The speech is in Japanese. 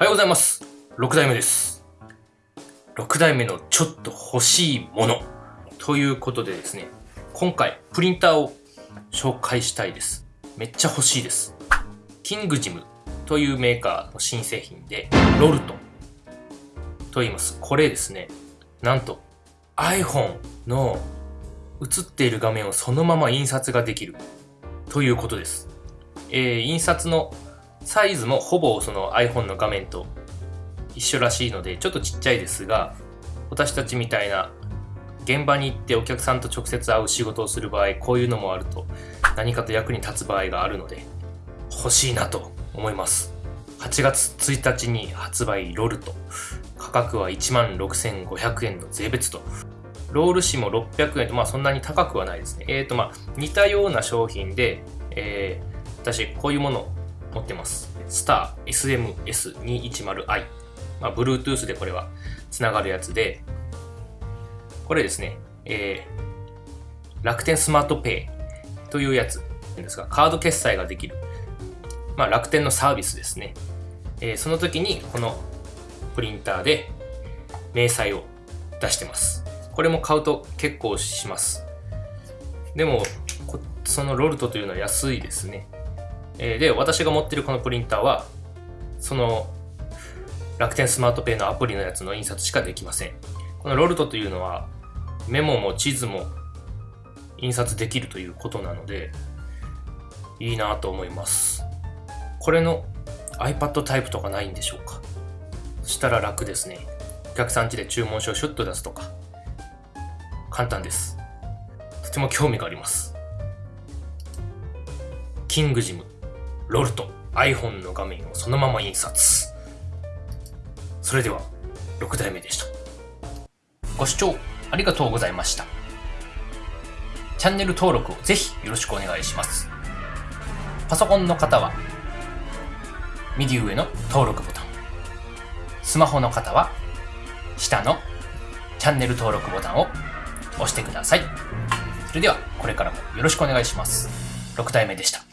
おはようございます。6代目です。6代目のちょっと欲しいもの。ということでですね、今回プリンターを紹介したいです。めっちゃ欲しいです。キングジムというメーカーの新製品で、ロルトと言います。これですね、なんと iPhone の映っている画面をそのまま印刷ができるということです。えー印刷のサイズもほぼその iPhone の画面と一緒らしいのでちょっとちっちゃいですが私たちみたいな現場に行ってお客さんと直接会う仕事をする場合こういうのもあると何かと役に立つ場合があるので欲しいなと思います。8月1日に発売ロルト価格は1万6500円の税別と。ロール紙も600円と。まあそんなに高くはないですね。えーとまあ似たような商品で、えー私こういうもの持ってます。スター SMS210i。まあ、Bluetooth でこれはつながるやつで、これですね、えー、楽天スマートペイというやつなんですが、カード決済ができる、まあ、楽天のサービスですね。えーその時にこのプリンターで明細を出してます。これも買うと結構します。でも、そのロルトというのは安いですね。えーで、私が持ってるこのプリンターは、その楽天スマートペイのアプリのやつの印刷しかできません。このロルトというのは、メモも地図も印刷できるということなので、いいなと思います。これの iPad タイプとかないんでしょうか？そしたら楽ですね。お客さん家で注文書をシュッと出すとか、簡単です。とても興味があります。キングジム、ロルト、iPhone の画面をそのまま印刷。それでは、6代目でした。ご視聴ありがとうございました。チャンネル登録をぜひよろしくお願いします。パソコンの方は、右上の登録ボタン。スマホの方は、下のチャンネル登録ボタンを押してください。それでは、これからもよろしくお願いします。6代目でした。